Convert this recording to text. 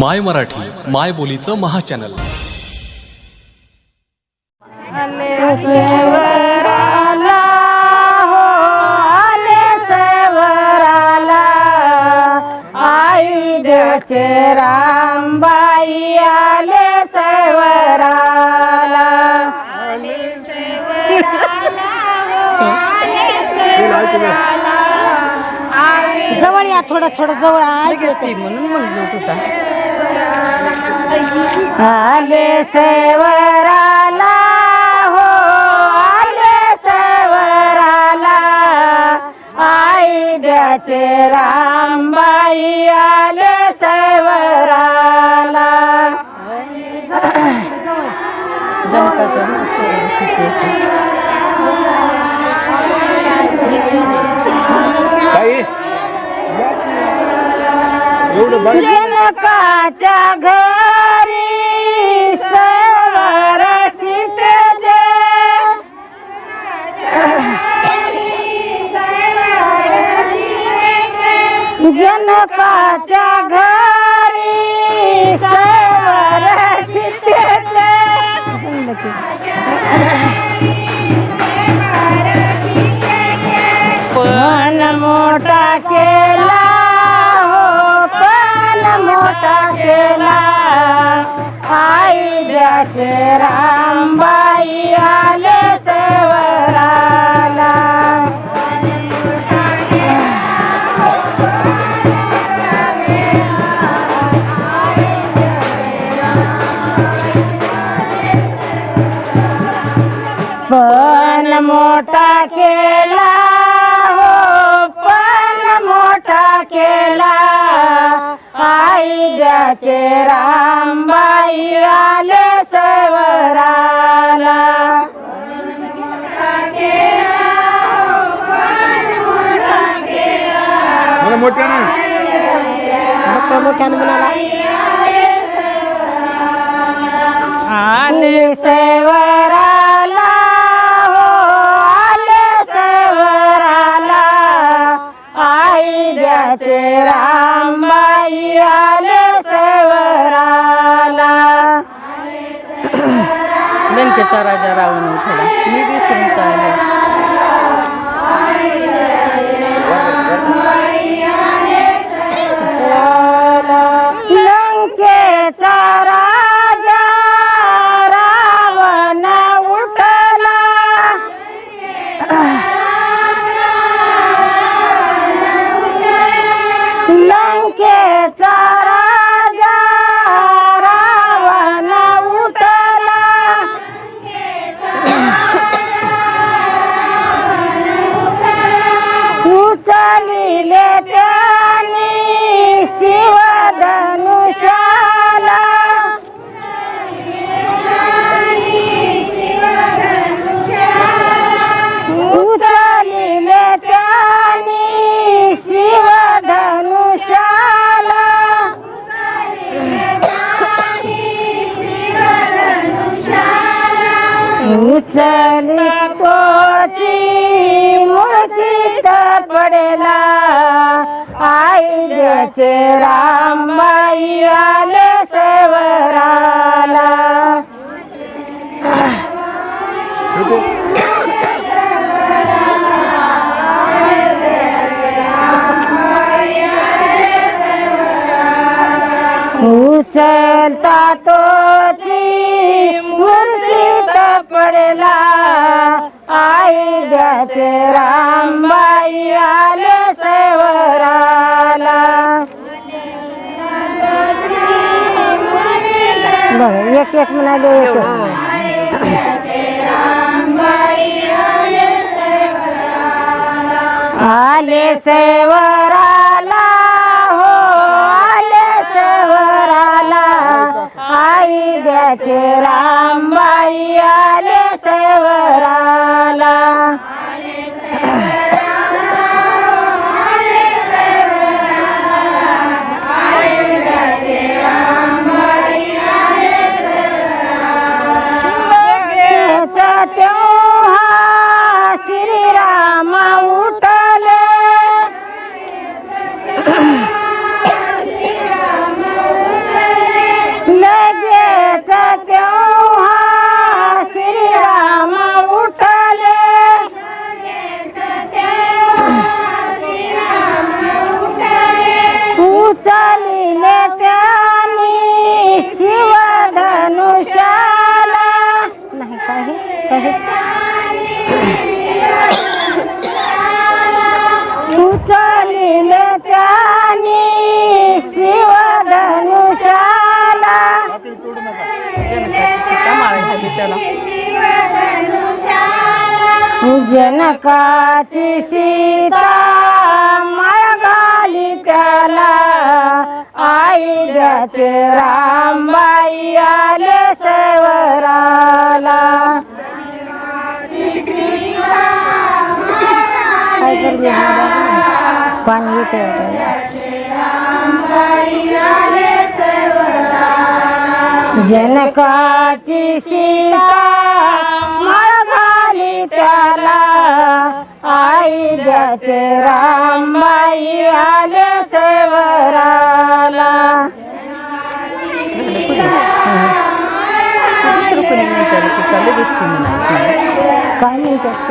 माय मराठी माय बोलीचं महाचॅनल. आले सेवराला हो आले सेवराला. आई द्याचे रामबाई आले सेवराला. जवळ या थोडं थोडं जवळ. ऐकते म्हणून म्हणलो तुझा आले सेवराला हो आले सेवराला. आई द्याचे रामबाई आले सेवराला. एवढं जनकाच्या घरी सवर सीतेचे जनकाच्या घरी सवर सीतेचे पण मोठा केला मोठा केला आई द्याचे रामबाई आले सेवराला पण मोठा आई द्याचे रामबाई आले सवराला। मला मोठ्यानं आले सेवराला हो आले सेवराला. आई द्याचे रामबाई आले लंकेचा राजा रावण उठला. मी विसरून चालले लंकेचा आई द्याचे रामबाई आले सेवराला. उचलता तोची मूर्छित पडला आई द्याचे रामबाई आले सेवरा बघ एक एक म्हणाले एक. आले सेवराला उचलिले त्याने शिवधनुषाला जनकाची सीता सीता मळगाली त्याला. आई ज्याचे रामबाई आले सेवरा काय करते पाणी येते जनकाची सीता मळगाली त्याला. आई ज्याचे रामबाई आले सेवराला. काय म्हणतात